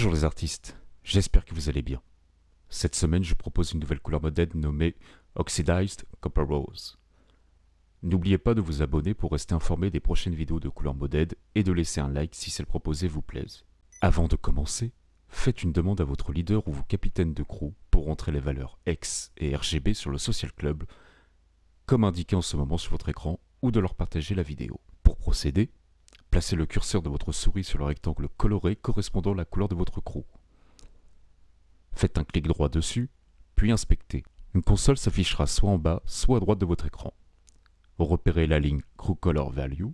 Bonjour les artistes, j'espère que vous allez bien. Cette semaine, je propose une nouvelle couleur modèle nommée Oxidized Copper Rose. N'oubliez pas de vous abonner pour rester informé des prochaines vidéos de couleur modèle et de laisser un like si celle proposée vous plaise. Avant de commencer, faites une demande à votre leader ou vos capitaines de crew pour rentrer les valeurs X et RGB sur le Social Club, comme indiqué en ce moment sur votre écran, ou de leur partager la vidéo. Pour procéder, Placez le curseur de votre souris sur le rectangle coloré correspondant à la couleur de votre crew. Faites un clic droit dessus, puis inspectez. Une console s'affichera soit en bas, soit à droite de votre écran. Repérez la ligne Crew Color Value,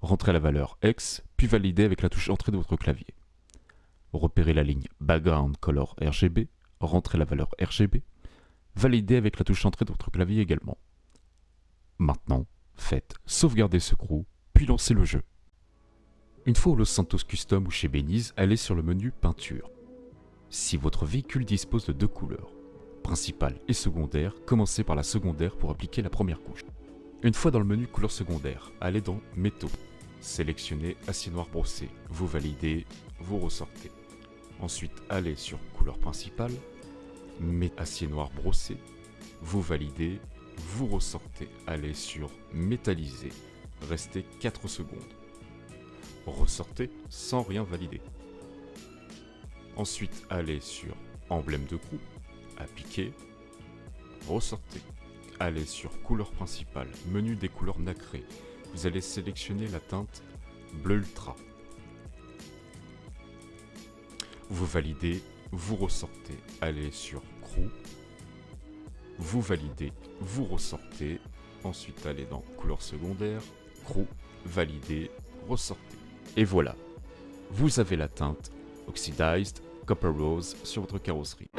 rentrez la valeur X, puis validez avec la touche Entrée de votre clavier. Repérez la ligne Background Color RGB, rentrez la valeur RGB, validez avec la touche Entrée de votre clavier également. Maintenant, faites Sauvegarder ce crew, puis lancez le jeu. Une fois au Los Santos Custom ou chez Beniz, allez sur le menu Peinture. Si votre véhicule dispose de deux couleurs, principale et secondaire, commencez par la secondaire pour appliquer la première couche. Une fois dans le menu couleur secondaire, allez dans Métaux. Sélectionnez Acier noir brossé, vous validez, vous ressortez. Ensuite, allez sur couleur principale, Acier noir brossé, vous validez, vous ressortez. Allez sur Métallisé, restez 4 secondes ressortez sans rien valider. Ensuite, allez sur emblème de crew, appliquer, ressortez. Allez sur couleur principale, menu des couleurs nacrées. Vous allez sélectionner la teinte bleu ultra. Vous validez, vous ressortez. Allez sur crew, vous validez, vous ressortez. Ensuite, allez dans couleur secondaire, crew, validez, ressortez. Et voilà, vous avez la teinte Oxidized Copper Rose sur votre carrosserie.